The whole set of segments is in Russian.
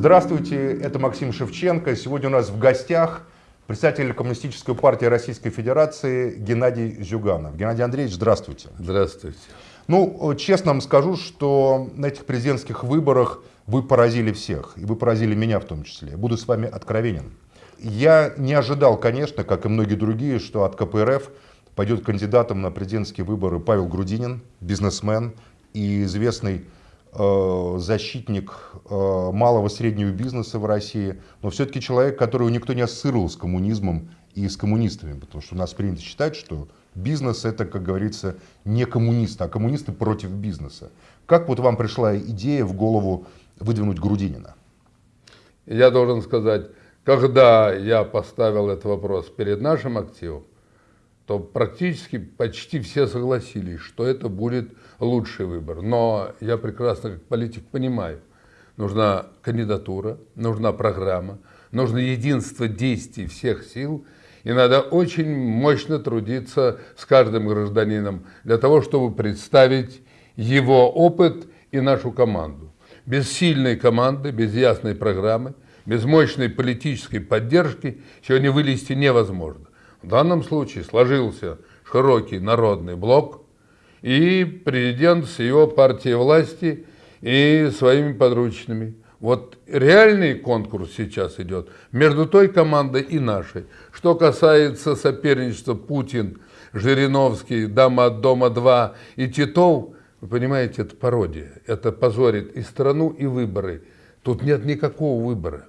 Здравствуйте, это Максим Шевченко. Сегодня у нас в гостях представитель Коммунистической партии Российской Федерации Геннадий Зюганов. Геннадий Андреевич, здравствуйте. Здравствуйте. Ну, честно вам скажу, что на этих президентских выборах вы поразили всех, и вы поразили меня в том числе. Буду с вами откровенен. Я не ожидал, конечно, как и многие другие, что от КПРФ пойдет кандидатом на президентские выборы Павел Грудинин, бизнесмен и известный защитник э, малого и среднего бизнеса в России, но все-таки человек, которого никто не ассоциировал с коммунизмом и с коммунистами, потому что у нас принято считать, что бизнес это, как говорится, не коммунисты, а коммунисты против бизнеса. Как вот вам пришла идея в голову выдвинуть Грудинина? Я должен сказать, когда я поставил этот вопрос перед нашим активом, то практически почти все согласились, что это будет лучший выбор. Но я прекрасно как политик понимаю, нужна кандидатура, нужна программа, нужно единство действий всех сил, и надо очень мощно трудиться с каждым гражданином для того, чтобы представить его опыт и нашу команду. Без сильной команды, без ясной программы – без мощной политической поддержки сегодня вылезти невозможно. В данном случае сложился широкий народный блок, и президент с его партией власти и своими подручными. Вот реальный конкурс сейчас идет между той командой и нашей. Что касается соперничества Путин, Жириновский, Дама от Дома-2 и Титов, вы понимаете, это пародия. Это позорит и страну, и выборы. Тут нет никакого выбора.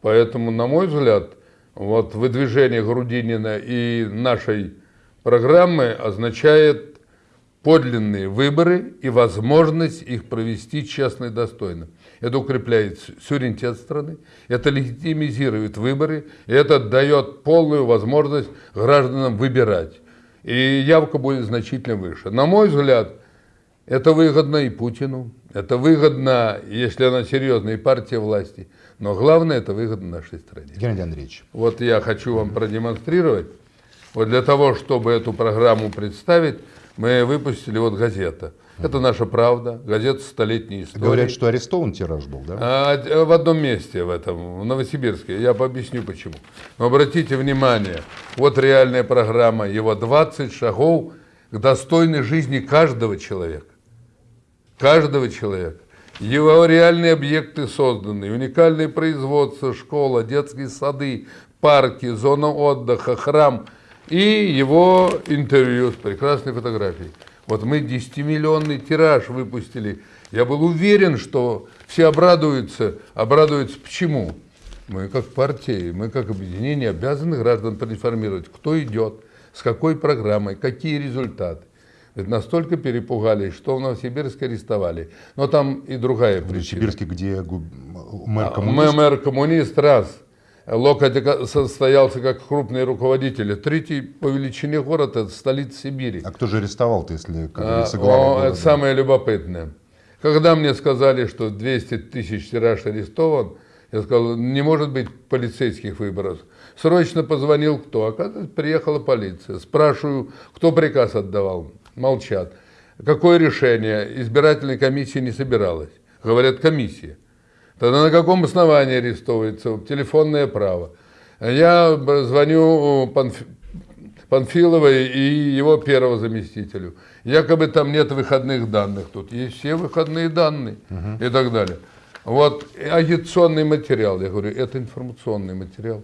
Поэтому, на мой взгляд, вот выдвижение Грудинина и нашей программы означает подлинные выборы и возможность их провести честно и достойно. Это укрепляет суверенитет страны, это легитимизирует выборы, и это дает полную возможность гражданам выбирать. И явка будет значительно выше. На мой взгляд, это выгодно и Путину, это выгодно, если она серьезная, и партия власти. Но главное, это выгодно нашей стране. Геннадий Андреевич. Вот я хочу вам продемонстрировать. Вот для того, чтобы эту программу представить, мы выпустили вот газета. Это наша правда, газета столетней истории. Говорят, что арестован тираж был, да? А, в одном месте в этом, в Новосибирске. Я объясню почему. Но обратите внимание, вот реальная программа, его 20 шагов к достойной жизни каждого человека каждого человека. Его реальные объекты созданы, уникальные производства, школа, детские сады, парки, зона отдыха, храм и его интервью с прекрасной фотографией. Вот мы 10-миллионный тираж выпустили. Я был уверен, что все обрадуются. Обрадуются почему? Мы как партия, мы как объединение обязаны граждан проинформировать, кто идет, с какой программой, какие результаты настолько перепугались, что в Новосибирске арестовали. Но там и другая в причина. В Новосибирске, где мэр а, коммунист? Мэр коммунист, раз. Локоть состоялся как крупный руководитель. Третий по величине город – это столица Сибири. А кто же арестовал-то, если, как а, Это самое любопытное. Когда мне сказали, что 200 тысяч тираж арестован, я сказал, не может быть полицейских выборов. Срочно позвонил кто? Оказывается, приехала полиция. Спрашиваю, кто приказ отдавал молчат. Какое решение? Избирательной комиссии не собиралась. Говорят, комиссия. Тогда на каком основании арестовывается? Телефонное право. Я звоню Панф... Панфиловой и его первого заместителю. Якобы там нет выходных данных. Тут есть все выходные данные угу. и так далее. Вот агитационный материал. Я говорю, это информационный материал.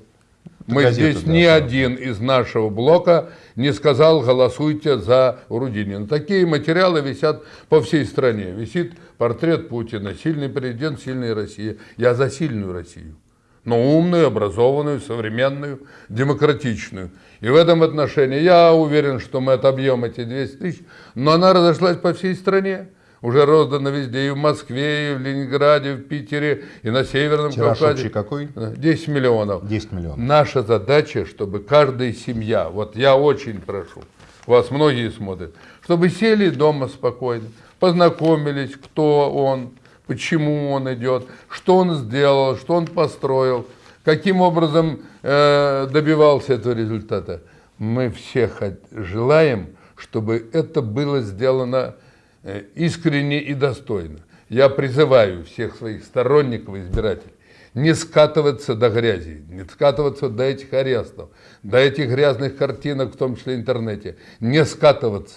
Мы здесь да, ни да. один из нашего блока не сказал голосуйте за Рудинина. Такие материалы висят по всей стране. Висит портрет Путина, сильный президент, сильная Россия. Я за сильную Россию, но умную, образованную, современную, демократичную. И в этом отношении я уверен, что мы отобьем эти 200 тысяч, но она разошлась по всей стране уже роздано везде, и в Москве, и в Ленинграде, в Питере, и на Северном Тираж Кавказе. какой? 10 миллионов. 10 миллионов. Наша задача, чтобы каждая семья, вот я очень прошу, вас многие смотрят, чтобы сели дома спокойно, познакомились, кто он, почему он идет, что он сделал, что он построил, каким образом э, добивался этого результата. Мы все желаем, чтобы это было сделано Э, искренне и достойно. я призываю всех своих сторонников и избирателей не скатываться до грязи, не скатываться до этих арестов, до этих грязных картинок, в том числе в интернете, не скатываться.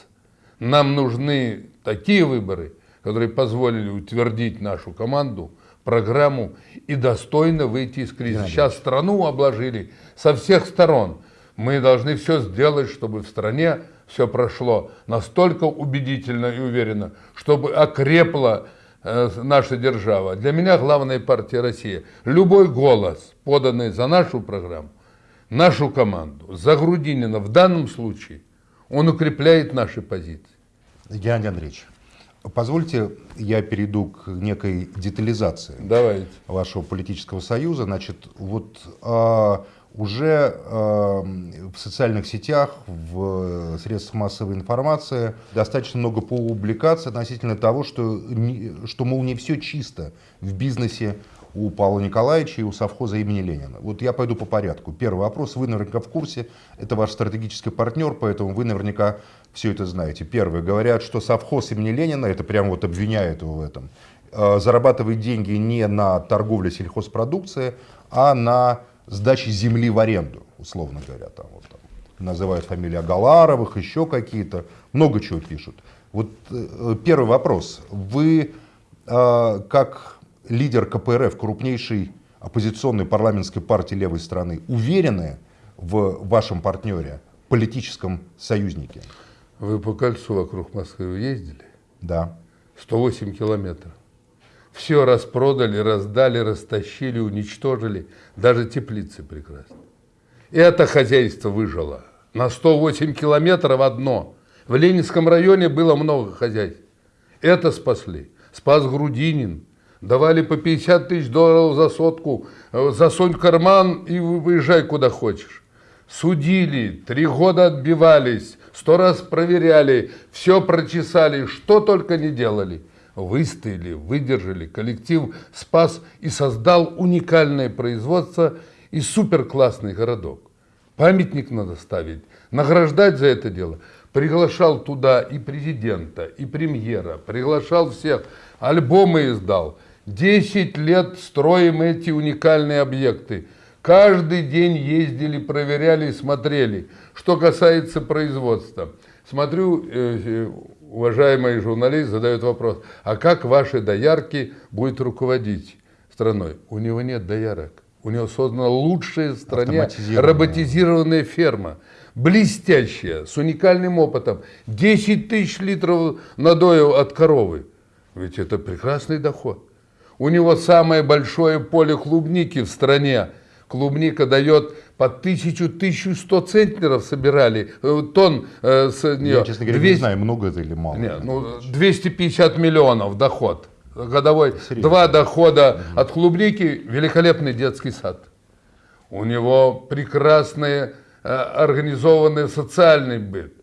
Нам нужны такие выборы, которые позволили утвердить нашу команду, программу и достойно выйти из кризиса. Сейчас страну обложили со всех сторон. Мы должны все сделать, чтобы в стране все прошло настолько убедительно и уверенно, чтобы окрепла э, наша держава. Для меня главная партия Россия. Любой голос, поданный за нашу программу, нашу команду, за Грудинина в данном случае, он укрепляет наши позиции. Геннадий Андреевич, позвольте я перейду к некой детализации Давайте. вашего политического союза. Значит, вот а, уже э, в социальных сетях, в средствах массовой информации достаточно много публикаций относительно того, что, что, мол, не все чисто в бизнесе у Павла Николаевича и у совхоза имени Ленина. Вот я пойду по порядку. Первый вопрос. Вы наверняка в курсе, это ваш стратегический партнер, поэтому вы наверняка все это знаете. Первое. Говорят, что совхоз имени Ленина, это прямо вот обвиняют его в этом, э, зарабатывает деньги не на торговле сельхозпродукцией, а на сдачи земли в аренду, условно говоря, там, вот, там называют фамилии Агаларовых, еще какие-то, много чего пишут. Вот э, первый вопрос. Вы, э, как лидер КПРФ, крупнейшей оппозиционной парламентской партии левой страны, уверены в вашем партнере, политическом союзнике? Вы по кольцу вокруг Москвы ездили? Да. 108 километров. Все распродали, раздали, растащили, уничтожили. Даже теплицы прекрасно. Это хозяйство выжило. На 108 километров одно. В Ленинском районе было много хозяйств. Это спасли. Спас Грудинин. Давали по 50 тысяч долларов за сотку. Засунь карман и выезжай куда хочешь. Судили, три года отбивались, сто раз проверяли, все прочесали, что только не делали выстояли, выдержали, коллектив спас и создал уникальное производство и суперклассный городок. Памятник надо ставить, награждать за это дело. Приглашал туда и президента, и премьера, приглашал всех, альбомы издал. Десять лет строим эти уникальные объекты. Каждый день ездили, проверяли, смотрели. Что касается производства. Смотрю, э, э, уважаемый журналист задает вопрос, а как ваши доярки будет руководить страной? У него нет доярок. У него создана лучшая в стране роботизированная ферма. Блестящая, с уникальным опытом. 10 тысяч литров надоя от коровы. Ведь это прекрасный доход. У него самое большое поле клубники в стране. Клубника дает по 1000-1100 центнеров собирали, э, тонн э, с нее. Я, честно говоря, 200... не знаю, много это или мало. Нет, ну, 250 миллионов доход годовой. Серьезно? Два дохода угу. от клубники, великолепный детский сад. У него прекрасный э, организованный социальный быт.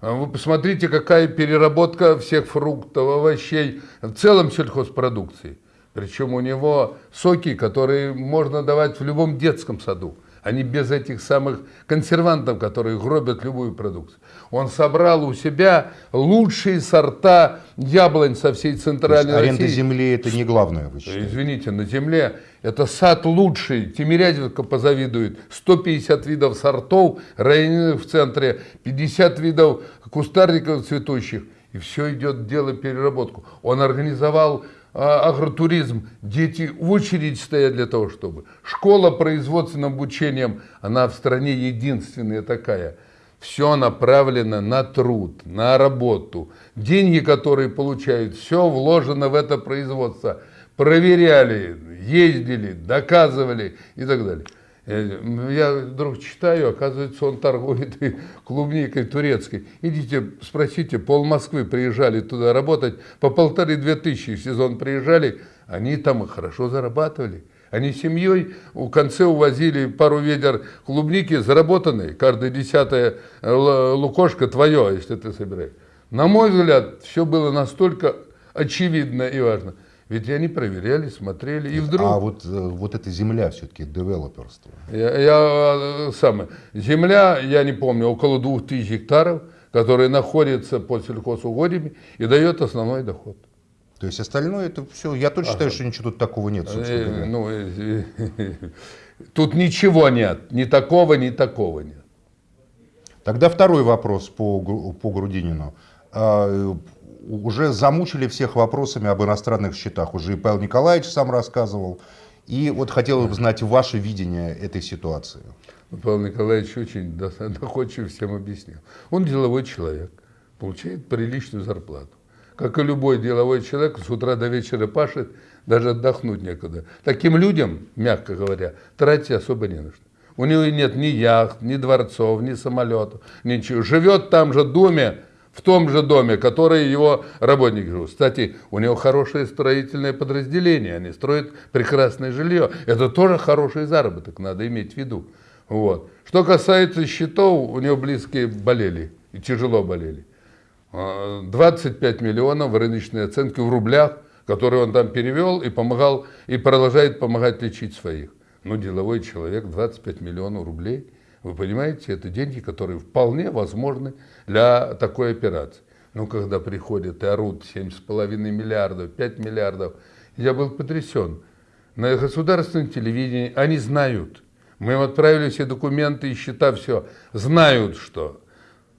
Вы посмотрите, какая переработка всех фруктов, овощей, в целом сельхозпродукции. Причем у него соки, которые можно давать в любом детском саду. Они без этих самых консервантов, которые гробят любую продукцию. Он собрал у себя лучшие сорта яблонь со всей центральной России. Аренда земли это не главное, вы считаете? Извините, на земле это сад лучший. Тимирязевка позавидует. 150 видов сортов, районных в центре, 50 видов кустарников цветущих. И все идет дело переработку. Он организовал агротуризм, дети в очередь стоят для того, чтобы. Школа производственным обучением, она в стране единственная такая. Все направлено на труд, на работу. Деньги, которые получают, все вложено в это производство. Проверяли, ездили, доказывали и так далее. Э, я вдруг читаю, оказывается, он торгует клубникой турецкой. Идите, спросите, пол Москвы приезжали туда работать, по полторы-две тысячи в сезон приезжали, они там хорошо зарабатывали. Они семьей в конце увозили пару ведер клубники, заработанные, каждая десятая э, лукошка твое, если ты собираешь. На мой взгляд, все было настолько очевидно и важно. Ведь они проверяли, смотрели, и вдруг... А вот, э, вот эта земля все-таки, девелоперство? Я, я э, самое. Земля, я не помню, около двух тысяч гектаров, которая находится под сельхозугодьями и дает основной доход. То есть остальное это все. Я точно считаю, что ничего тут такого нет, собственно Э, ну, тут ничего нет, ни такого, ни такого нет. Тогда второй вопрос по, по Грудинину. Уже замучили всех вопросами об иностранных счетах. Уже и Павел Николаевич сам рассказывал. И вот хотел бы знать ваше видение этой ситуации. Павел Николаевич очень до- доходчиво всем объяснил. Он деловой человек, получает приличную зарплату. Как и любой деловой человек, с утра до вечера пашет, даже отдохнуть некогда. Таким людям, мягко говоря, тратить особо не нужно. У него нет ни яхт, ни дворцов, ни самолетов, ничего. Живет там же доме, в том же доме, который его работники живут. Кстати, у него хорошее строительное подразделение, они строят прекрасное жилье. Это тоже хороший заработок, надо иметь в виду. Вот. Что касается счетов, у него близкие болели, и тяжело болели. А, 25 миллионов в рыночной оценке в рублях, которые он там перевел и помогал, и продолжает помогать лечить своих. Ну, деловой человек, 25 миллионов рублей, вы понимаете, это деньги, которые вполне возможны для такой операции. Ну, когда приходят и орут 7,5 миллиардов, 5 миллиардов, я был потрясен. На государственном телевидении они знают. Мы им отправили все документы и счета, все. Знают, что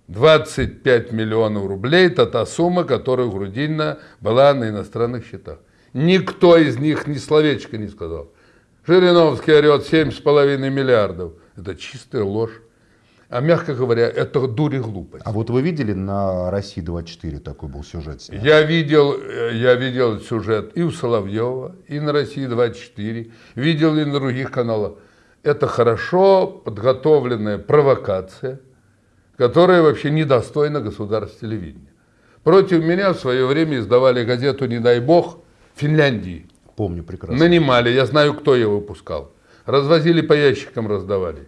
25 миллионов рублей – это та сумма, которая у Грудинина была на иностранных счетах. Никто из них ни словечко не сказал. Жириновский орет 7,5 миллиардов. Это чистая ложь. А мягко говоря, это дурь и глупость. А вот вы видели на России 24 такой был сюжет? снят? Я видел, э, я видел сюжет и у Соловьева, и на России 24, видел и на других каналах. Это хорошо подготовленная провокация, которая вообще недостойна государства телевидения. Против меня в свое время издавали газету «Не дай бог» Финляндии. Помню прекрасно. Нанимали, я знаю, кто ее выпускал. Развозили по ящикам, раздавали.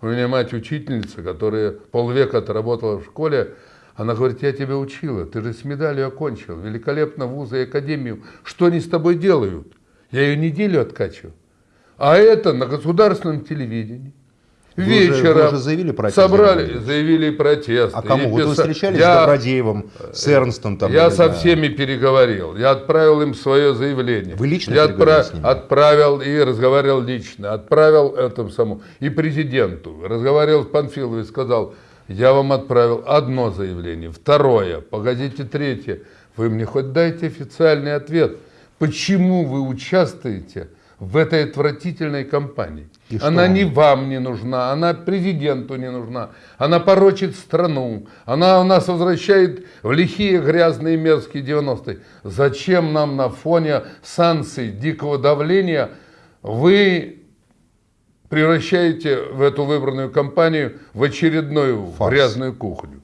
У меня мать учительница, которая полвека отработала в школе, она говорит, я тебя учила, ты же с медалью окончил, великолепно вузы и академию. Что они с тобой делают? Я ее неделю откачиваю. А это на государственном телевидении. Вы уже- Вечером вы уже заявили протест, собрали, заявили протест. А кому? И Вот вы писа- встречались Я- с Добродеевым, с Эрнстом? Там, я или, со да. всеми переговорил. Я отправил им свое заявление. Вы лично Я переговорили с ними? отправил и разговаривал лично. Отправил этому самому и президенту. Разговаривал с Панфиловой и сказал, я вам отправил одно заявление, второе, погодите, третье. Вы мне хоть дайте официальный ответ. Почему вы участвуете в этой отвратительной кампании? И Она он? не вам не нужна, она президенту не нужна, она порочит страну, она у нас возвращает в лихие, грязные, мерзкие 90-е. Зачем нам на фоне санкций, дикого давления вы превращаете в эту выбранную компанию в очередную Фарс. грязную кухню?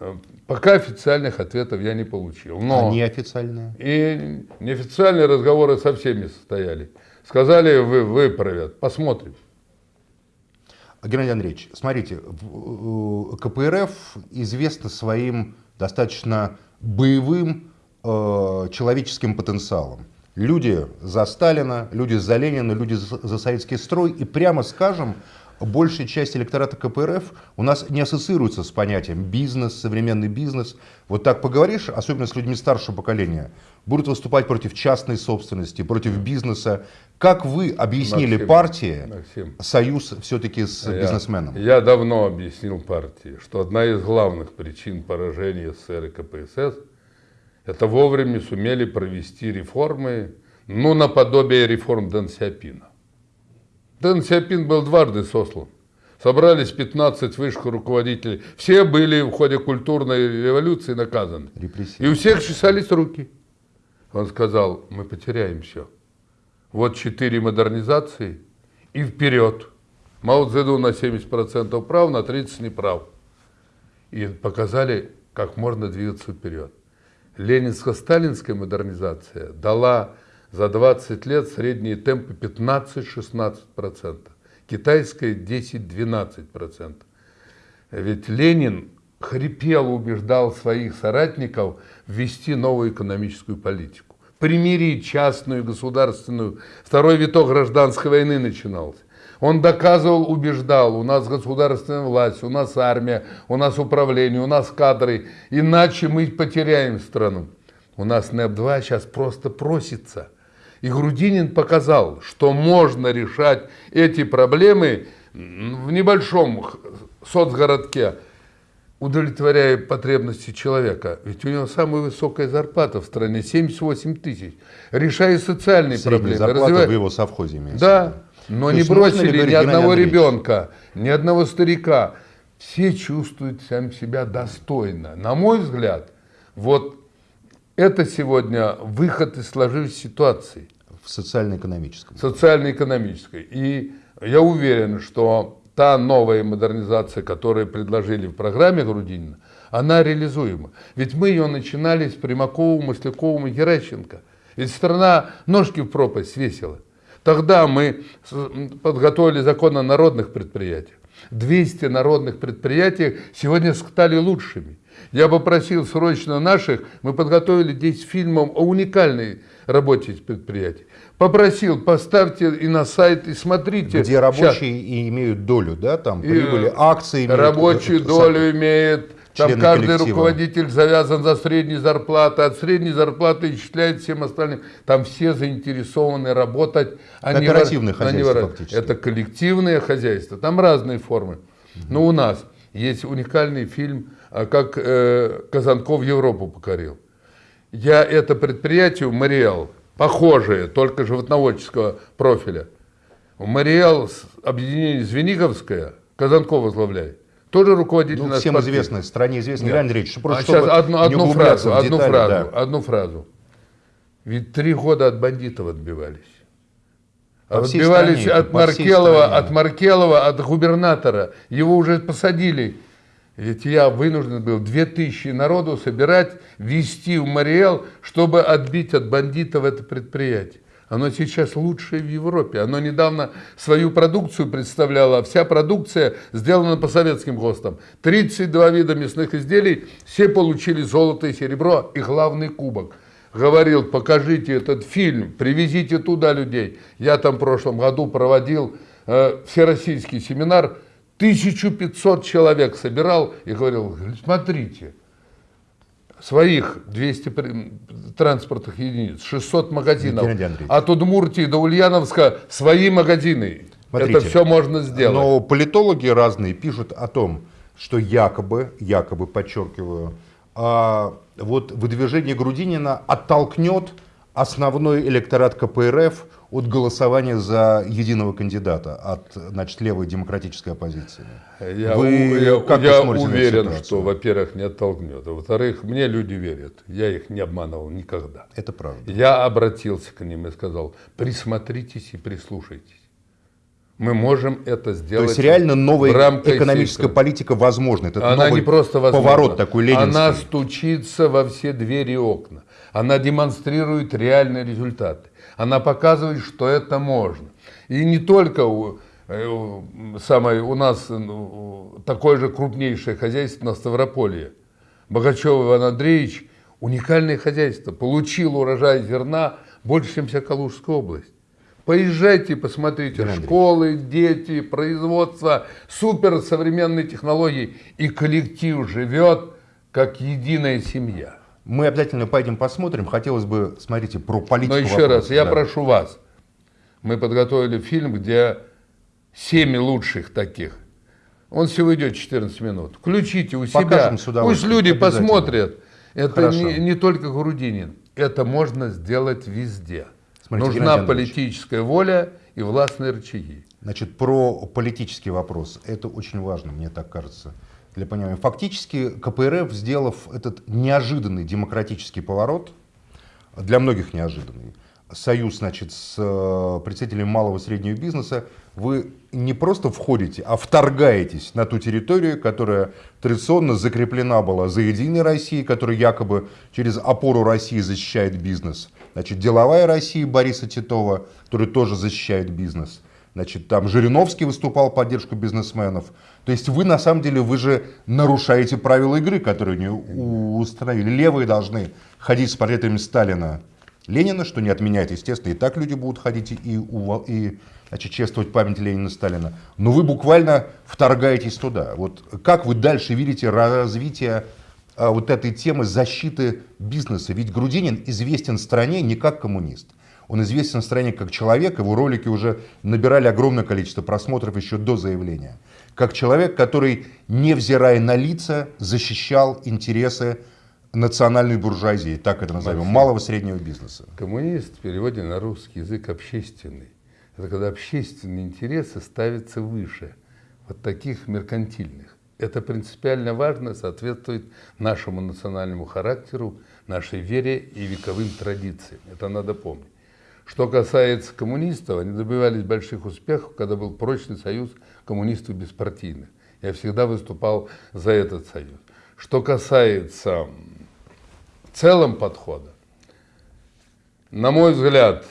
Э, Пока официальных ответов я не получил. Но... А неофициальные? И неофициальные разговоры со всеми состояли. Сказали, вы выправят. Посмотрим. Геннадий Андреевич, смотрите, э, КПРФ известна своим достаточно боевым э, человеческим потенциалом. Люди за Сталина, люди за Ленина, люди за, за советский строй. И прямо скажем, большая часть электората КПРФ у нас не ассоциируется с понятием бизнес, современный бизнес. Вот так поговоришь, особенно с людьми старшего поколения, будут выступать против частной собственности, против бизнеса. Как вы объяснили Максим, партии Максим. союз все-таки с Я- бизнесменом? Я давно объяснил партии, что одна из главных причин поражения СССР и КПСС это вовремя сумели провести реформы, ну, наподобие реформ Дэн Сяопина. Дэн Сяопин был дважды сослан. Собрались 15 высших руководителей. Все были в ходе культурной революции наказаны. И у всех чесались руки. Он сказал, мы потеряем все. Вот четыре модернизации и вперед. Мао Цзэдун на 70% прав, на 30% неправ. И показали, как можно двигаться вперед. Ленинско-сталинская модернизация дала за 20 лет средние темпы 15-16%. Китайская 10-12%. Ведь Ленин хрипел, убеждал своих соратников ввести новую экономическую политику. Примирить частную и государственную. Второй виток гражданской войны начинался. Он доказывал, убеждал, у нас государственная власть, у нас армия, у нас управление, у нас кадры, иначе мы потеряем страну. У нас НЭП-2 сейчас просто просится. И Грудинин показал, что можно решать эти проблемы в небольшом соцгородке, удовлетворяя потребности человека. Ведь у него самая высокая зарплата в стране, 78 тысяч. Решая социальные Средняя проблемы. зарплата развивая- в его совхозе имеется. Да, но То не бросили ни одного Андреевич, ребенка, ни одного старика. Все чувствуют сам себя достойно. На мой взгляд, вот это сегодня выход из сложившейся ситуации В социально-экономическом. социально-экономической. И я уверен, что та новая модернизация, которую предложили в программе Грудинина, она реализуема. Ведь мы ее начинали с Примаковым, Масляковым и Геращенко. Ведь страна ножки в пропасть свесила. Тогда мы подготовили закон о народных предприятиях. 200 народных предприятий сегодня стали лучшими. Я попросил срочно наших, мы подготовили 10 фильмов о уникальной работе предприятий. Попросил, поставьте и на сайт, и смотрите. Где рабочие и имеют долю, да, там, И, прибыли, э, акции имеют. Рабочую долю имеет. Там каждый коллектива. руководитель завязан за средней зарплаты, от средней зарплаты исчисляет всем остальным. Там все заинтересованы работать. а не Кооперативное а не хозяйство вор- фактически. Это коллективное хозяйство. Там разные формы. Но у нас есть уникальный фильм, а, как э, Казанков Европу покорил. Я это предприятие, Мариэл, похожее, только животноводческого профиля. Мариэл, объединение Звениговское, Казанков возглавляет. Тоже руководитель Ну, всем партии. известно, в стране известно, Нет. Геннадий Андреевич, что просто А сейчас одну, одну фразу, в одну детали, фразу, да. одну фразу. Ведь три года от бандитов отбивались. По Отбивались стране, от Маркелова, от Маркелова, от губернатора. Его уже посадили. Ведь я вынужден был 2000 народу собирать, вести в Мариэл, чтобы отбить от бандитов это предприятие. Оно сейчас лучшее в Европе. Оно недавно свою продукцию представляло. Вся продукция сделана по советским ГОСТам. 32 вида мясных изделий, все получили золото и серебро и главный кубок. Говорил, покажите этот фильм, привезите туда людей. Я там в прошлом году проводил э, всероссийский семинар, 1500 человек собирал и говорил, смотрите, своих 200 при- транспортных единиц, 600 магазинов. От Удмуртии до Ульяновска свои магазины. Смотрите, Это все можно сделать. Но политологи разные пишут о том, что якобы, якобы, подчеркиваю, а, вот выдвижение Грудинина оттолкнет основной электорат КПРФ от голосования за единого кандидата от значит, левой демократической оппозиции. Я, Вы я- как я уверен, что, во-первых, не оттолкнет. А во-вторых, мне люди верят. Я их не обманывал никогда. Это правда. Я обратился к ним и сказал, присмотритесь и прислушайтесь. Мы можем это То сделать. есть реально новая экономическая системы. политика возможна. Это Она новый не просто возможна. поворот такой ленинский. Она стучится во все двери и окна. Она демонстрирует реальные результаты. Она показывает, что это можно. И не только у, э, самое, у нас ну, такое же крупнейшее хозяйство на Ставрополье. Богачев Иван Андреевич уникальное хозяйство. Получил урожай зерна больше, чем вся Калужская область. Поезжайте, посмотрите, Геннадий школы, дети, производство, суперсовременные технологии. И коллектив живет как единая семья. Мы обязательно пойдем посмотрим. Хотелось бы, смотрите, про политику. Но еще вопроса, раз, я да. прошу вас. Мы подготовили фильм, где семь лучших таких. Он всего идет 14 минут. Включите у себя. Покажем с Пусть люди посмотрят. Это Хорошо. не, не только Грудинин. Это можно сделать везде. Смотрите, Нужна Геннадий политическая воля и властные рычаги. Значит, про политический вопрос. Это очень важно, мне так кажется, для понимания. Фактически КПРФ, сделав этот неожиданный демократический поворот, для многих неожиданный, союз, значит, с э, представителями малого и среднего бизнеса, вы не просто входите, а вторгаетесь на ту территорию, которая традиционно закреплена была за Единой Россией, которая якобы через опору России защищает бизнес. Значит, деловая Россия Бориса Титова, который тоже защищает бизнес. Значит, там Жириновский выступал в поддержку бизнесменов. То есть вы, на самом деле, вы же нарушаете правила игры, которые они установили. Левые должны ходить с портретами Сталина, Ленина, что не отменяет, естественно, и так люди будут ходить и, и значит, чествовать память Ленина Сталина. Но вы буквально вторгаетесь туда. Вот как вы дальше видите развитие а, вот этой темы защиты бизнеса. Ведь Грудинин известен стране не как коммунист. Он известен стране как человек, его ролики уже набирали огромное количество просмотров еще до заявления. Как человек, который, невзирая на лица, защищал интересы национальной буржуазии, так это назовем, Максим, малого среднего бизнеса. Коммунист в переводе на русский язык общественный. Это когда общественные интересы ставятся выше вот таких меркантильных. Это принципиально важно, соответствует нашему национальному характеру, нашей вере и вековым традициям. Это надо помнить. Что касается коммунистов, они добивались больших успехов, когда был прочный союз коммунистов беспартийных. Я всегда выступал за этот союз. Что касается целом подхода, на мой взгляд,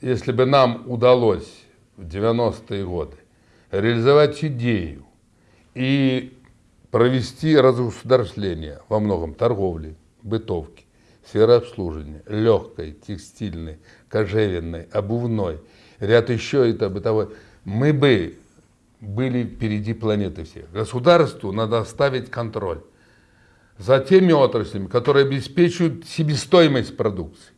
если бы нам удалось в 90-е годы реализовать идею и провести разгосударствление во многом торговли, бытовки, сферы обслуживания, легкой, текстильной, кожевенной, обувной, ряд еще это бытовой, мы бы были впереди планеты всех. Государству надо оставить контроль за теми отраслями, которые обеспечивают себестоимость продукции.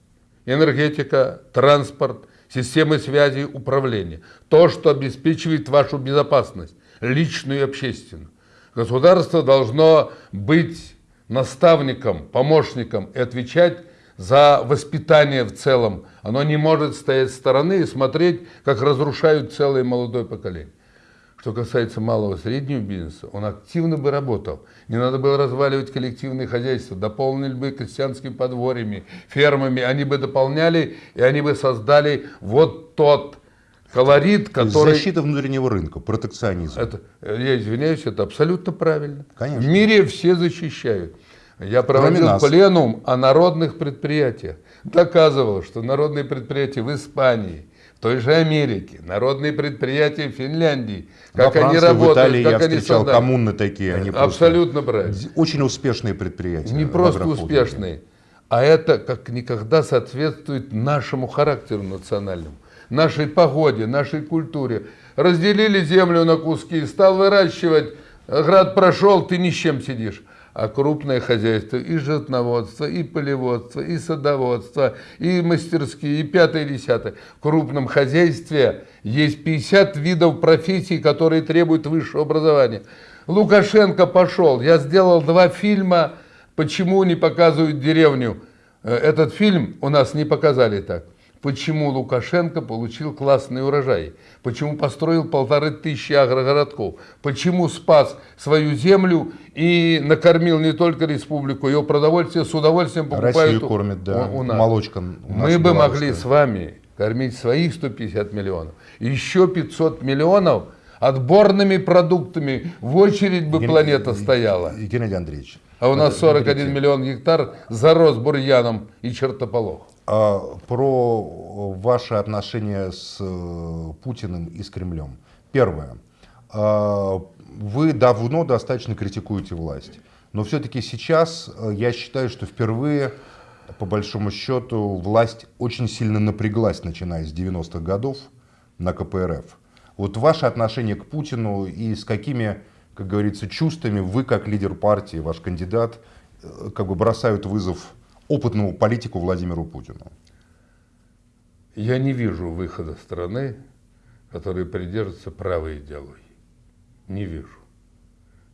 Энергетика, транспорт, системы связи, управления. То, что обеспечивает вашу безопасность, личную и общественную. Государство должно быть наставником, помощником и отвечать за воспитание в целом. Оно не может стоять с стороны и смотреть, как разрушают целое молодое поколение. Что касается малого и среднего бизнеса, он активно бы работал. Не надо было разваливать коллективные хозяйства, дополнили бы крестьянскими подворьями, фермами, они бы дополняли, и они бы создали вот тот колорит, который... Защита внутреннего рынка, протекционизм. Это, я извиняюсь, это абсолютно правильно. Конечно. В мире все защищают. Я проводил пленум о народных предприятиях. Доказывал, что народные предприятия в Испании, той же Америке, народные предприятия в Финляндии, как Во они работают, в Италии как я они встречал создали. коммуны такие, они Абсолютно правильно. Очень успешные предприятия. Не просто успешные, а это как никогда соответствует нашему характеру национальному, нашей погоде, нашей культуре. Разделили землю на куски, стал выращивать, град прошел, ты ни с чем сидишь а крупное хозяйство, и животноводство, и полеводство, и садоводство, и мастерские, и пятое, и десятое. В крупном хозяйстве есть 50 видов профессий, которые требуют высшего образования. Лукашенко пошел. Я сделал два фильма «Почему не показывают деревню». Э, этот фильм у нас не показали так почему Лукашенко получил классный урожай, почему построил полторы тысячи агрогородков, почему спас свою землю и накормил не только республику, ее продовольствие с удовольствием покупают Россию кормит, да, у, у нас. молочка. У Мы бы могли с вами кормить своих 150 миллионов, еще 500 миллионов отборными продуктами, в очередь бы Ген... планета стояла. Геннадий Андреевич. А у нас 41 миллион гектар зарос бурьяном и чертополох. А, про ваши отношения с э, Путиным и с Кремлем. Первое. А, вы давно достаточно критикуете власть. Но все-таки сейчас э, я считаю, что впервые, по большому счету, власть очень сильно напряглась, начиная с 90-х годов на КПРФ. Вот ваше отношение к Путину и с какими, как говорится, чувствами вы, как лидер партии, ваш кандидат, э, как бы бросают вызов опытному политику Владимиру Путину? Я не вижу выхода страны, который придерживается правой идеологии. Не вижу.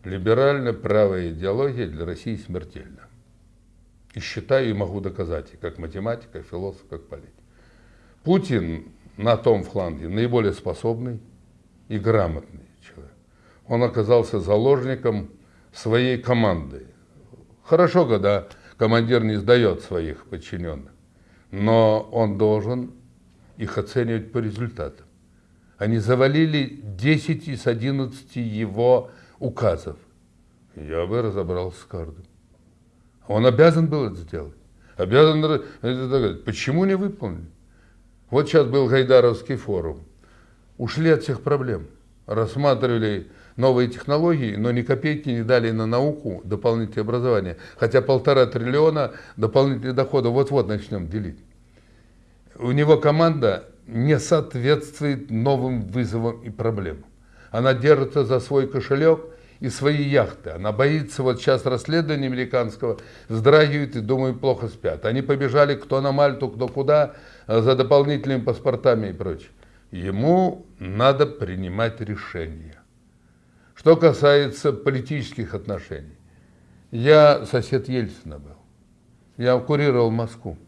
Либеральная правая идеология для России смертельна. И считаю, и могу доказать, и как математик, как философ, как политик. Путин на том фланге наиболее способный и грамотный человек. Он оказался заложником своей команды. Хорошо, когда командир не сдает своих подчиненных, но он должен их оценивать по результатам. Они завалили 10 из 11 его указов. Я бы разобрался с каждым. Он обязан был это сделать. Обязан. Почему не выполнили? Вот сейчас был Гайдаровский форум. Ушли от всех проблем. Рассматривали новые технологии, но ни копейки не дали на науку дополнительное образование. Хотя полтора триллиона дополнительных доходов вот-вот начнем делить. У него команда не соответствует новым вызовам и проблемам. Она держится за свой кошелек и свои яхты. Она боится, вот сейчас расследования американского, вздрагивает и, думаю, плохо спят. Они побежали кто на Мальту, кто куда, э, за дополнительными паспортами и прочее. Ему надо принимать решения. Что касается политических отношений. Я сосед Ельцина был. Я курировал Москву.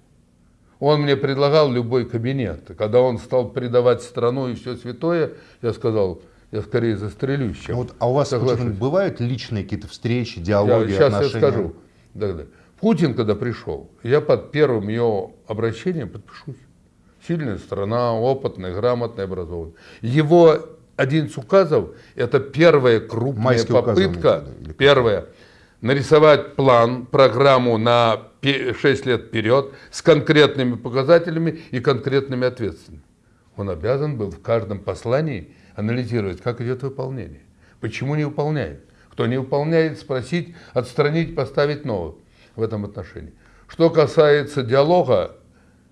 Он мне предлагал любой кабинет. Когда он стал предавать страну и все святое, я сказал, я скорее застрелюсь, чем вот, А у вас Путин, бывают личные какие-то встречи, диалоги, я, сейчас отношения? я скажу. Да, да. Путин, когда пришел, я под первым его обращением подпишусь. Сильная страна, опытная, грамотная, образованная. Его один из указов – это первая крупная Майский попытка, указ, первая, нарисовать план, программу на 6 лет вперед с конкретными показателями и конкретными ответственными. Он обязан был в каждом послании анализировать, как идет выполнение, почему не выполняет. Кто не выполняет, спросить, отстранить, поставить нового в этом отношении. Что касается диалога,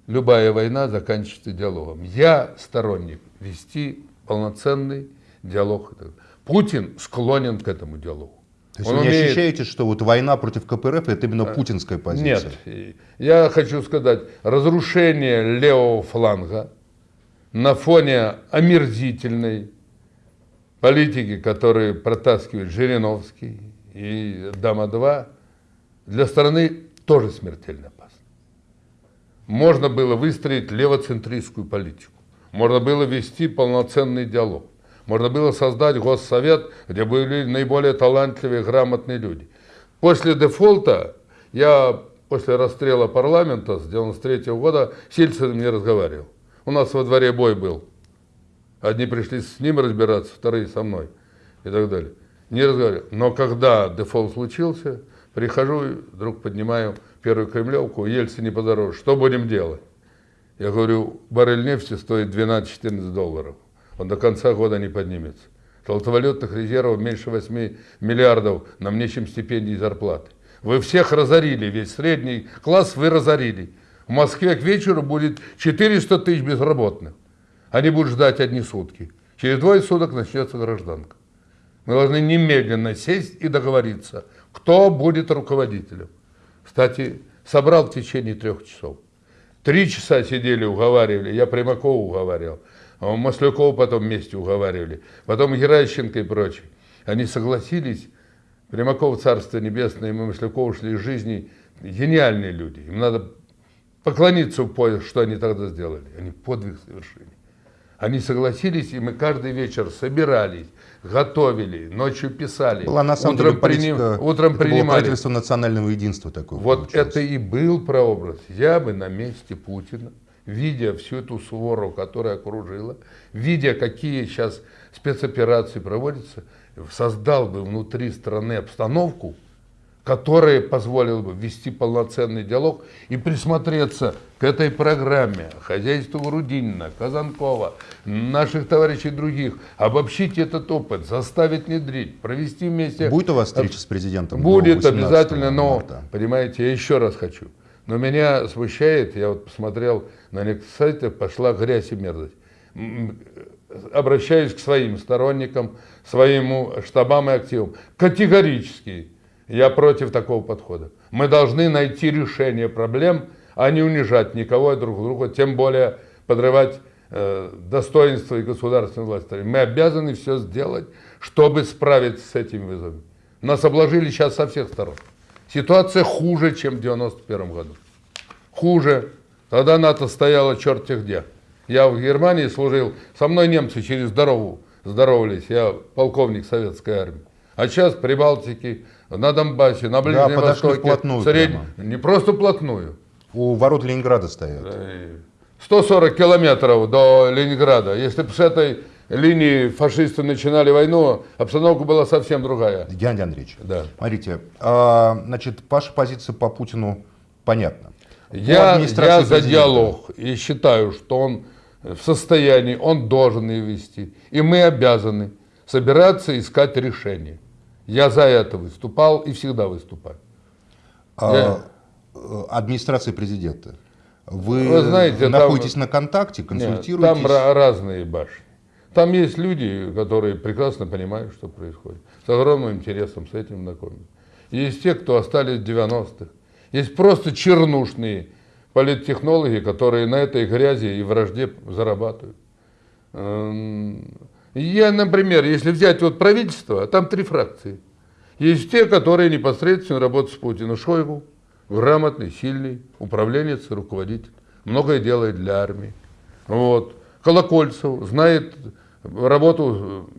любая война заканчивается диалогом. Я сторонник вести полноценный диалог. Путин склонен к этому диалогу. То есть Он вы не умеет... ощущаете, что вот война против КПРФ это именно путинская позиция? Нет. Я хочу сказать, разрушение левого фланга на фоне омерзительной политики, которую протаскивает Жириновский и Дама-2, для страны тоже смертельно опасно. Можно было выстроить левоцентристскую политику. Можно было вести полноценный диалог. Можно было создать госсовет, где были наиболее талантливые, грамотные люди. После дефолта я после расстрела парламента с 93 года с Ельциным не разговаривал. У нас во дворе бой был. Одни пришли с ним разбираться, вторые со мной и так далее. Не разговаривал. Но когда дефолт случился, прихожу, вдруг поднимаю первую кремлевку, Ельцин не подороже. Что будем делать? Я говорю, баррель нефти стоит 12-14 долларов он до конца года не поднимется. Золотовалютных резервов меньше 8 миллиардов, нам нечем стипендии и зарплаты. Вы всех разорили, весь средний класс вы разорили. В Москве к вечеру будет 400 тысяч безработных. Они будут ждать одни сутки. Через двое суток начнется гражданка. Мы должны немедленно сесть и договориться, кто будет руководителем. Кстати, собрал в течение трех часов. Три часа сидели, уговаривали, я Примакова уговаривал. А Маслякова потом вместе уговаривали, потом Геращенко и прочие. Они согласились, Примаков, Царство Небесное, и мы Маслякова ушли из жизни, гениальные люди. Им надо поклониться в пояс, что они тогда сделали. Они подвиг совершили. Они согласились, и мы каждый вечер собирались, готовили, ночью писали. Была на самом утром деле политика, приним, утром это принимали. Было правительство национального единства такое. Вот получилось. это и был прообраз. Я бы на месте Путина видя всю эту свору, которая окружила, видя, какие сейчас спецоперации проводятся, создал бы внутри страны обстановку, которая позволила бы вести полноценный диалог и присмотреться к этой программе, хозяйству Грудинина, Казанкова, наших товарищей других, обобщить этот опыт, заставить внедрить, провести вместе... Будет у вас встреча с президентом? Будет обязательно, но, марта. понимаете, я еще раз хочу. Но меня смущает, я вот посмотрел на некоторых сайтах, пошла грязь и мерзость. Обращаюсь к своим сторонникам, своим штабам и активам. Категорически я против такого подхода. Мы должны найти решение проблем, а не унижать никого и друг друга, тем более подрывать э, достоинство и государственной власти. Мы обязаны все сделать, чтобы справиться с этими вызовами. Нас обложили сейчас со всех сторон. Ситуация хуже, чем в 91 году. Хуже. Тогда НАТО стояло черт где. Я в Германии служил, со мной немцы через дорогу здоровались, я полковник советской армии. А сейчас в Прибалтике, на Донбассе, на Ближнем да, Востоке, сред... не просто вплотную. У ворот Ленинграда стоят. 140 километров до Ленинграда. Если бы с этой линии фашисты начинали войну, обстановка была совсем другая. Геннадий Андреевич, да. смотрите, а, значит, ваша позиция по Путину понятна. Я, я за диалог и считаю, что он в состоянии, он должен ее вести. И мы обязаны собираться искать решение. Я за это выступал и всегда выступаю. А, я... Э, администрация президента. Вы, Вы знаете, находитесь там, на контакте, консультируетесь? Нет, там разные башни. Там есть люди, которые прекрасно понимают, что происходит. С огромным интересом с этим знакомы. Есть те, кто остались в 90-х. Есть просто чернушные политтехнологи, которые на этой грязи и вражде зарабатывают. Я, например, если взять вот правительство, там три фракции. Есть те, которые непосредственно работают с Путиным. Шойгу, грамотный, сильный, управленец, руководитель. Многое делает для армии. Вот. Колокольцев знает работу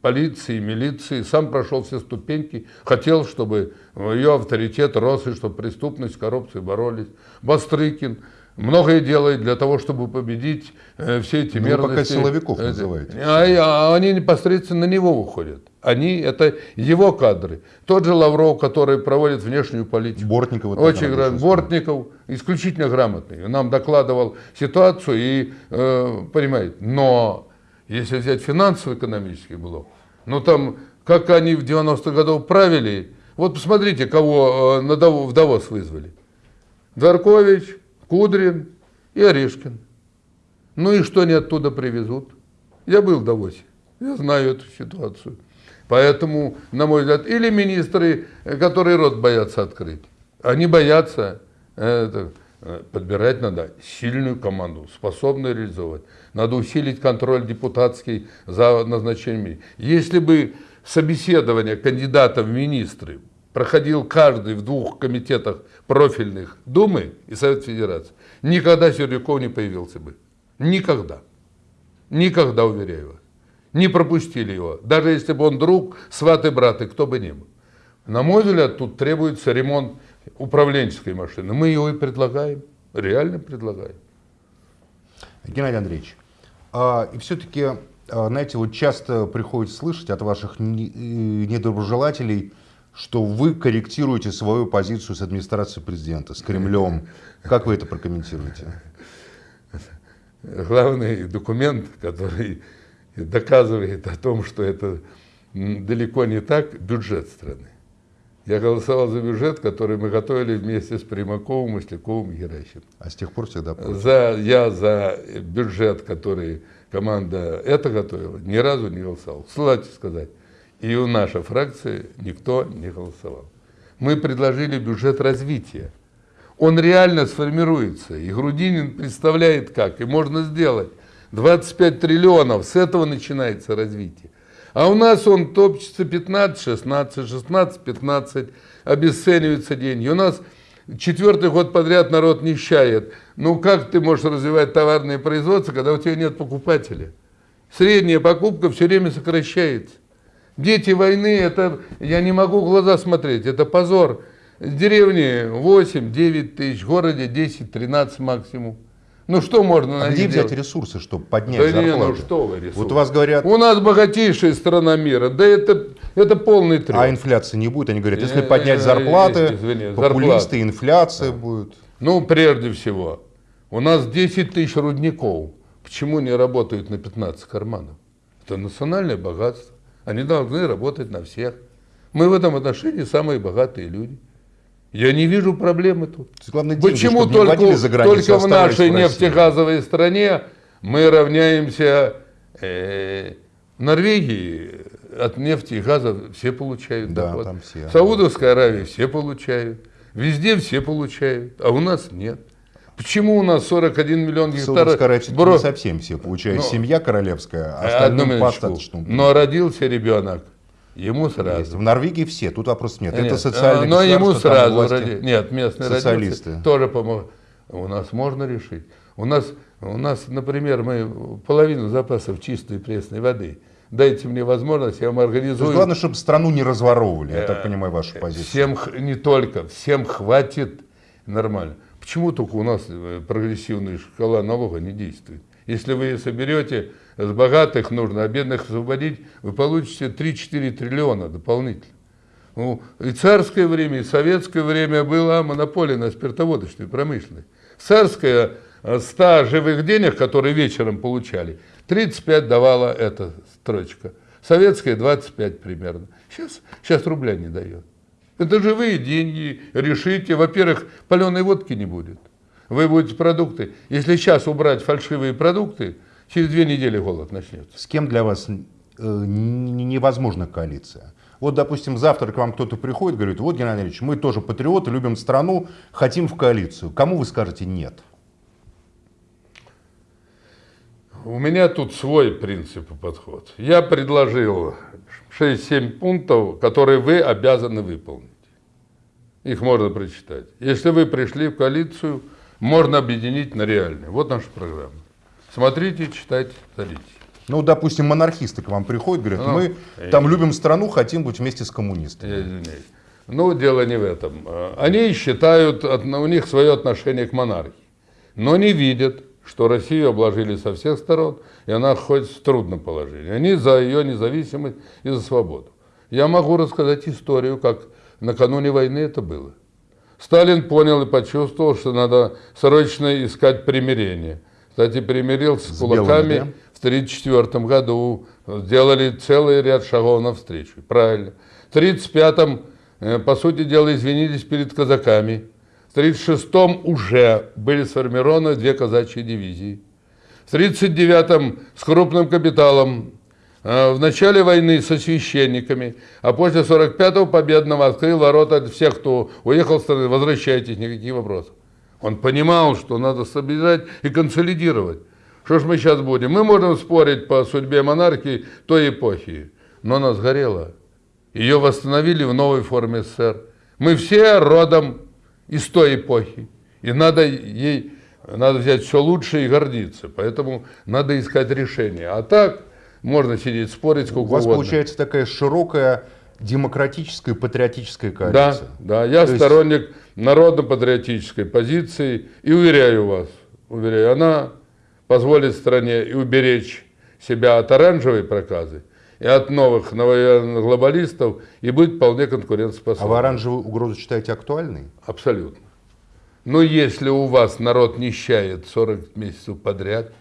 полиции, милиции, сам прошел все ступеньки, хотел, чтобы ее авторитет рос, и чтобы преступность, коррупция боролись. Бастрыкин многое делает для того, чтобы победить э, все эти ну, мерзости. Вы пока силовиков называете. А, а они непосредственно на него выходят. Они, это его кадры. Тот же Лавров, который проводит внешнюю политику. Бортников. Очень грамотный. Бортников исключительно грамотный. Нам докладывал ситуацию и, э, понимаете, но если взять финансово-экономический блок, ну там, как они в 90-х годах правили, вот посмотрите, кого э, на в Давос вызвали. Дворкович, Кудрин и Орешкин. Ну и что они оттуда привезут? Я был в Давосе, я знаю эту ситуацию. Поэтому, на мой взгляд, или министры, э, которые рот боятся открыть, они боятся, это, э, подбирать надо сильную команду, способную реализовать. Надо усилить контроль депутатский за назначением. Если бы собеседование кандидатов в министры проходил каждый в двух комитетах профильных Думы и Совет Федерации, никогда Сердюков не появился бы. Никогда. Никогда, уверяю вас. Не пропустили его. Даже если бы он друг, сват и брат, и кто бы ни был. На мой взгляд, тут требуется ремонт управленческой машины. Мы его и предлагаем. Реально предлагаем. Геннадий Андреевич, а, и все-таки, а, знаете, вот часто приходится слышать от ваших э, недоброжелателей, что вы корректируете свою позицию с администрацией президента, с Кремлем. Как вы это прокомментируете? Главный документ, который доказывает о том, что это далеко не так, бюджет страны. Я голосовал за бюджет, который мы готовили вместе с Примаковым, Масляковым и Геращенко. А с тех пор всегда против? За, я за бюджет, который команда это готовила, ни разу не голосовал. Кстати сказать, и у нашей фракции никто не голосовал. Мы предложили бюджет развития. Он реально сформируется, и Грудинин представляет как, и можно сделать. 25 триллионов, с этого начинается развитие. А у нас он топчется 15, 16, 16, 15, обесцениваются деньги. У нас четвертый год подряд народ нищает. Ну как ты можешь развивать товарное производство, когда у тебя нет покупателя? Средняя покупка все время сокращается. Дети войны, это я не могу в глаза смотреть, это позор. В деревне 8-9 тысяч, в городе 10-13 максимум. Ну что можно а где взять делать? ресурсы, чтобы поднять да зарплату? Не, ну что вы ресурсы? Вот у вас говорят... У нас богатейшая страна мира, да это, это полный треп. А инфляции не будет? Они говорят, если поднять зарплаты, Извини, популисты, зарплаты. инфляция да. будет. Ну, прежде всего, у нас 10 тысяч рудников. Почему не работают на 15 карманов? Это национальное богатство. Они должны работать на всех. Мы в этом отношении самые богатые люди. Я не вижу проблемы тут. Главное, деньги, Почему только, за границу, только в нашей в нефтегазовой стране мы равняемся э, Норвегии от нефти и газа все получают да, доход. Там все. В Саудовской Аравии все получают. Везде все получают, а у нас нет. Почему у нас 41 миллион гектаров? Аравии Бро... не совсем все получают. Но... Семья королевская, а остальным достаточно. Но родился ребенок Ему сразу. Есть. В Норвегии все, тут вопрос нет. нет. Это социальные Но ему сразу власти, роди... Нет, местные социалисты. тоже помогут. У нас можно решить. У нас, у нас, например, мы половину запасов чистой пресной воды. Дайте мне возможность, я вам организую. То есть главное, чтобы страну не разворовывали, я так понимаю вашу э, позицию. Всем, не только, всем хватит нормально. Почему только у нас э, прогрессивная шкала налога не действует? Если вы соберете с богатых нужно, а бедных освободить, вы получите 3-4 триллиона дополнительно. Ну, и царское время, и советское время была монополия на спиртоводочную промышленность. Царская 100 э, живых денег, которые вечером получали, 35 давала эта строчка. Советская 25 примерно. Сейчас, сейчас рубля не дает. Это живые деньги, решите. Во-первых, паленой водки не будет вы будете продукты. Если сейчас убрать фальшивые продукты, Через две недели голод начнется. С кем для вас э, невозможна коалиция? Вот, допустим, завтра к вам кто-то приходит, говорит, вот, Геннадий Ильич, мы тоже патриоты, любим страну, хотим в коалицию. Кому вы скажете нет? У меня тут свой принцип и подход. Я предложил 6-7 пунктов, которые вы обязаны выполнить. Их можно прочитать. Если вы пришли в коалицию, можно объединить на реальные. Вот наша программа. Смотрите, читайте, садитесь. Ну, допустим, монархисты к вам приходят, говорят, ну, мы э, там любим страну, хотим быть вместе с коммунистами. Я извиняюсь. Ну, дело не в этом. Они считают, у них свое отношение к монархии, но не видят, что Россию обложили со всех сторон, и она хоть в трудном положении. Они за ее независимость и за свободу. Я могу рассказать историю, как накануне войны это было. Сталин понял и почувствовал, что надо срочно искать примирение. Кстати, примирился с, кулаками белыми, да? в 1934 году, сделали целый ряд шагов навстречу. Правильно. В 1935-м, э, по сути дела, извинились перед казаками. В 1936-м уже были сформированы две казачьи дивизии. В 1939-м с крупным капиталом, э, в начале войны со священниками, а после 45-го победного открыл ворота всех, кто уехал с страны, возвращайтесь, никаких вопросов. Он понимал, что надо стабилизировать и консолидировать. Что ж мы сейчас будем? Мы можем спорить по судьбе монархии той эпохи, но она сгорела. Ее восстановили в новой форме СССР. Мы все родом из той эпохи. И надо ей надо взять все лучшее и гордиться. Поэтому надо искать решение. А так можно сидеть, спорить сколько. У вас угодно. получается такая широкая демократическая патриотическая коалиция. Да, да. Я То сторонник есть... народно-патриотической позиции и уверяю вас, уверяю, она позволит стране и уберечь себя от оранжевой проказы, и от новых глобалистов, и быть вполне конкурентоспособным. А вы оранжевую угрозу считаете актуальной? Абсолютно. Но если у вас народ нищает 40 месяцев подряд,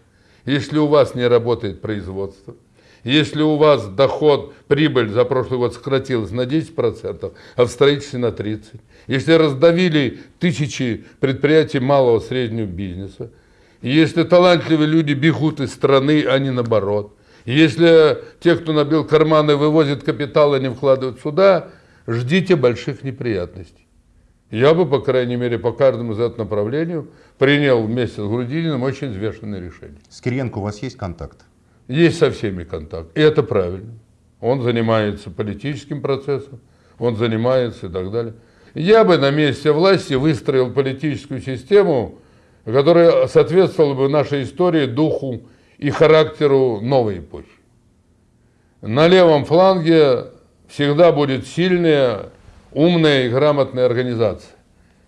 если у вас не работает производство, если у вас доход, прибыль за прошлый год сократилась на 10%, а в строительстве на 30%, если раздавили тысячи предприятий малого среднего бизнеса, если талантливые люди бегут из страны, а не наоборот, если те, кто набил карманы, вывозят капитал и не вкладывают сюда, ждите больших неприятностей. Я бы, по крайней мере, по каждому из этого направлению принял вместе с Грудининым очень взвешенное решение. С Кириенко у вас есть контакт? Есть со всеми контакт. И это правильно. Он занимается политическим процессом, он занимается и так далее. Я бы на месте власти выстроил политическую систему, которая соответствовала бы нашей истории, духу и характеру новой эпохи. На левом фланге всегда будет сильная, умная и грамотная организация.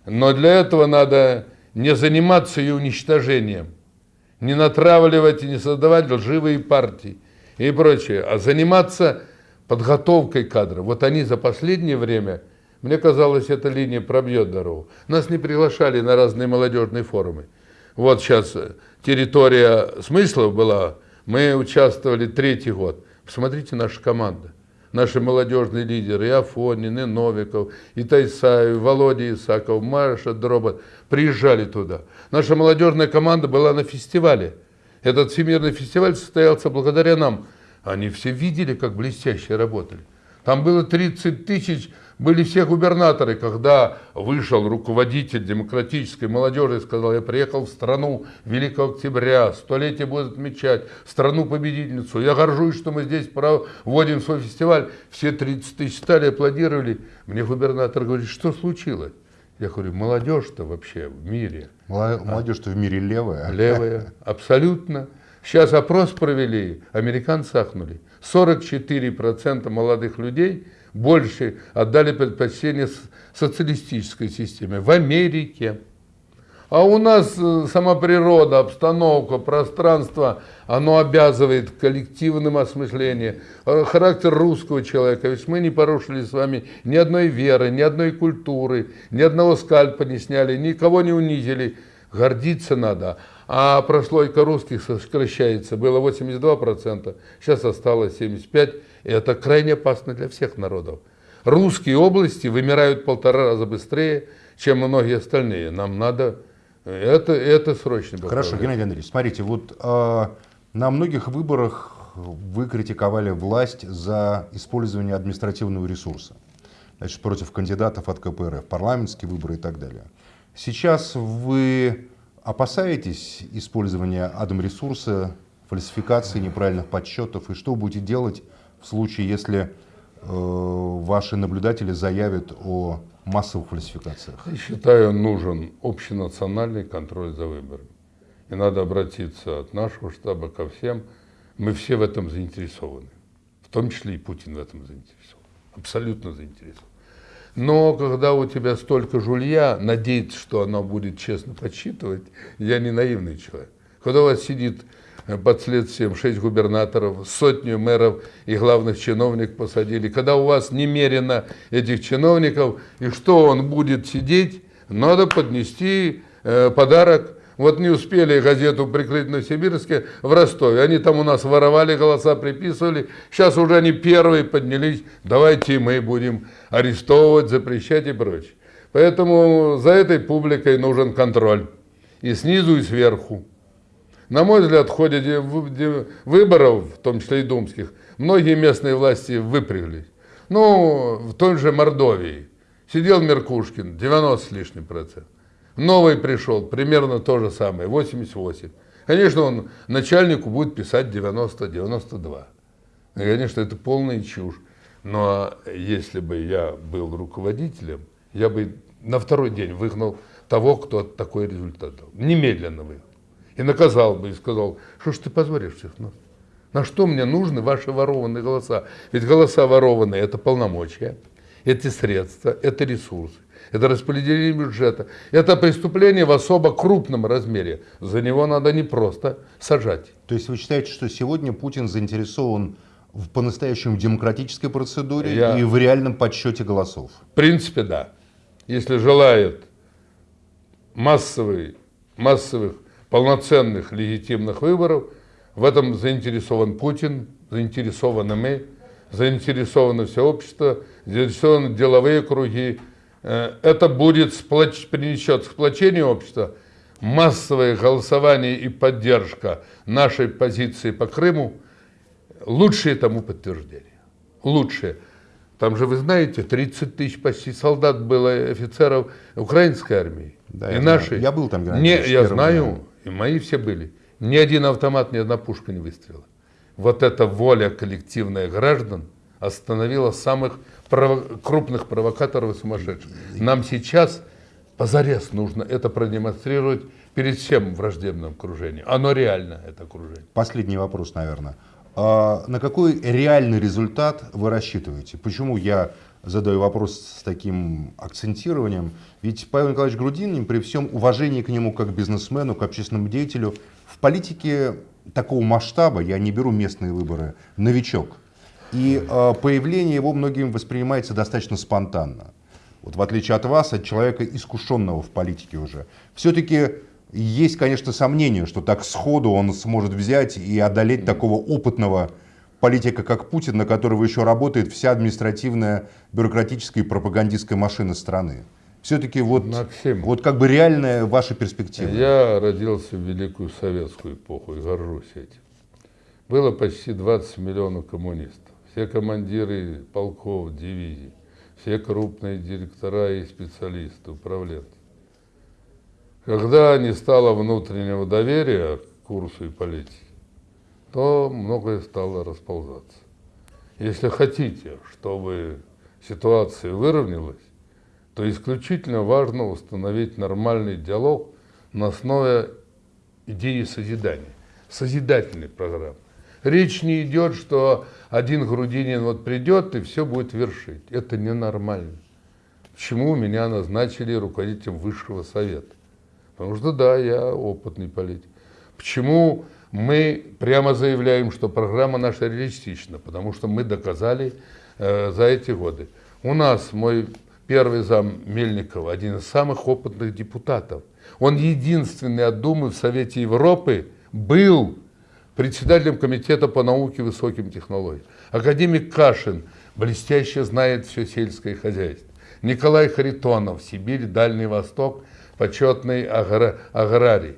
Но для этого надо не заниматься ее уничтожением, не натравливать и не создавать лживые партии и прочее, а заниматься подготовкой кадров. Вот они за последнее время, мне казалось, эта линия пробьет дорогу. Нас не приглашали на разные молодежные форумы. Вот сейчас территория смыслов была, мы участвовали третий год. Посмотрите наша команда наши молодежные лидеры, и Афонин, и Новиков, и Тайсаев, и Володя Исаков, Маша Дробот, приезжали туда. Наша молодежная команда была на фестивале. Этот всемирный фестиваль состоялся благодаря нам. Они все видели, как блестяще работали. Там было 30 тысяч были все губернаторы, когда вышел руководитель демократической молодежи и сказал, я приехал в страну Великого Октября, столетие будет отмечать, страну-победительницу. Я горжусь, что мы здесь проводим свой фестиваль. Все 30 тысяч стали, аплодировали. Мне губернатор говорит, что случилось? Я говорю, молодежь-то вообще в мире. Молодежь-то в мире левая. Левая, абсолютно. Сейчас опрос провели, американцы ахнули. 44% молодых людей – больше отдали предпочтение социалистической системе в Америке. А у нас э, сама природа, обстановка, пространство, оно обязывает к коллективному осмыслению. Э, характер русского человека, ведь мы не порушили с вами ни одной веры, ни одной культуры, ни одного скальпа не сняли, никого не унизили. Гордиться надо. А прослойка русских сокращается, было 82%, сейчас осталось 75%. И это крайне опасно для всех народов. Русские области вымирают полтора раза быстрее, чем многие остальные. Нам надо... Это, это срочно. Хорошо, Геннадий Андреевич, смотрите, вот э, На многих выборах вы критиковали власть за использование административного ресурса. Значит, против кандидатов от КПРФ, парламентские выборы и так далее. Сейчас вы опасаетесь использования админресурса, фальсификации, неправильных подсчетов? И что будете делать в случае, если э, ваши наблюдатели заявят о массовых фальсификациях? Я считаю, нужен общенациональный контроль за выборами. И надо обратиться от нашего штаба ко всем. Мы все в этом заинтересованы. В том числе и Путин в этом заинтересован. Абсолютно заинтересован. Но когда у тебя столько жулья, надеяться, что оно будет честно подсчитывать, я не наивный человек. Когда у вас сидит под следствием шесть губернаторов, сотню мэров и главных чиновников посадили, когда у вас немерено этих чиновников, и что он будет сидеть, надо поднести э, подарок вот не успели газету прикрыть на Сибирске в Ростове. Они там у нас воровали, голоса приписывали. Сейчас уже они первые поднялись. Давайте мы будем арестовывать, запрещать и прочее. Поэтому за этой публикой нужен контроль. И снизу, и сверху. На мой взгляд, в ходе выборов, в том числе и думских, многие местные власти выпряглись. Ну, в той же Мордовии сидел Меркушкин, 90 с лишним процентов. Новый пришел, примерно то же самое, 88. Конечно, он начальнику будет писать 90-92. Конечно, это полная чушь. Но если бы я был руководителем, я бы на второй день выгнал того, кто такой результат дал. Немедленно выгнал. И наказал бы, и сказал, что ж ты позоришь всех нас. На что мне нужны ваши ворованные голоса? Ведь голоса ворованные – это полномочия, это средства, это ресурсы это распределение бюджета, это преступление в особо крупном размере. За него надо не просто сажать. То есть вы считаете, что сегодня Путин заинтересован в по-настоящему демократической процедуре Я... и в реальном подсчете голосов? В принципе, да. Если желает массовый, массовых, полноценных, легитимных выборов, в этом заинтересован Путин, заинтересованы мы, заинтересовано все общество, заинтересованы деловые круги, Э, это будет сплоч... принесет сплочение общества, массовое голосование и поддержка нашей позиции по Крыму, лучшее тому подтверждение. Лучшее. Там же, вы знаете, 30 тысяч почти солдат было, офицеров украинской армии. Да, и я нашей. Знаю. Я был там, Геннадий не, Я знаю, дня. И мои все были. Ни один автомат, ни одна пушка не выстрела. Вот эта воля коллективная граждан остановила самых прово крупных провокаторов и сумасшедших. Нам сейчас позарез нужно это продемонстрировать перед всем враждебным окружением. Оно реально, это окружение. Последний вопрос, наверное. А на какой реальный результат вы рассчитываете? Почему я задаю вопрос с таким акцентированием? Ведь Павел Николаевич Грудинин, при всем уважении к нему как бизнесмену, как общественному деятелю, в политике такого масштаба, я не беру местные выборы, новичок. И э, появление его многим воспринимается достаточно спонтанно. Вот в отличие от вас, от человека, искушенного в политике уже. Все-таки есть, конечно, сомнение, что так сходу он сможет взять и одолеть такого опытного политика, как Путин, на которого еще работает вся административная, бюрократическая и пропагандистская машина страны. Все-таки вот, вот как бы реальная ваша перспектива. Я родился в Великую Советскую эпоху и горжусь этим. Было почти 20 миллионов коммунистов все командиры полков, дивизий, все крупные директора и специалисты, управленцы. Когда не стало внутреннего доверия к курсу и политике, то многое стало расползаться. Если хотите, чтобы ситуация выровнялась, то исключительно важно установить нормальный диалог на основе идеи созидания, созидательной программы. Речь не идет, что один Грудинин вот придет и все будет вершить. Это ненормально. Почему меня назначили руководителем высшего совета? Потому что да, я опытный политик. Почему мы прямо заявляем, что программа наша реалистична? Потому что мы доказали э, за эти годы. У нас мой первый зам Мельников, один из самых опытных депутатов. Он единственный от Думы в Совете Европы был председателем комитета по науке и высоким технологиям. Академик Кашин блестяще знает все сельское хозяйство. Николай Харитонов, Сибирь, Дальний Восток, почетный аграрий.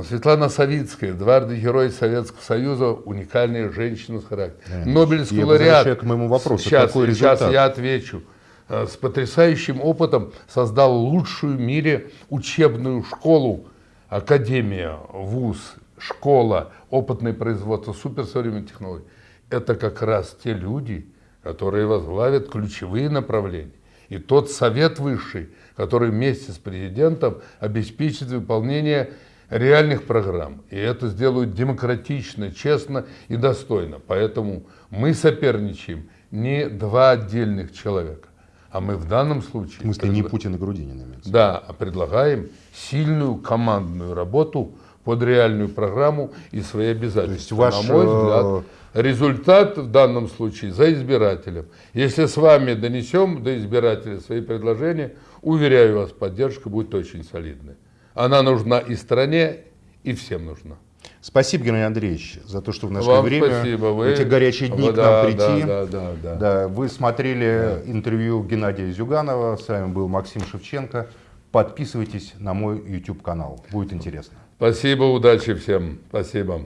Светлана Савицкая, дважды Герой Советского Союза, уникальная женщина с характером. Нобелевский Я лауреат. к моему вопросу. Сейчас, Какой сейчас результат? я отвечу. Э, С потрясающим опытом создал лучшую в мире учебную школу, академия, вуз, школа, опытное производство, суперсовременных технологий. Это как раз те люди, которые возглавят ключевые направления. И тот совет высший, который вместе с президентом обеспечит выполнение реальных программ. И это сделают демократично, честно и достойно. Поэтому мы соперничаем не два отдельных человека, а мы в данном случае... В смысле, не предла- Путин и Грудинин имеется. Да, а предлагаем сильную командную работу под реальную программу и свои обязательства. есть ваш, На мой э, взгляд, результат в данном случае за избирателем. Если с вами донесем до избирателя свои предложения, уверяю вас, поддержка будет очень солидной. Она нужна и стране, и всем нужна. Спасибо, Геннадий Андреевич, за то, что в наше Вам время, спасибо. Вы... эти горячие дни Вот к нам да, прийти. Да, да, да, да. Да, вы смотрели интервью Геннадия Зюганова. С вами был Максим Шевченко. Подписывайтесь на мой YouTube канал. Будет интересно. Спасибо, удачи всем. Спасибо.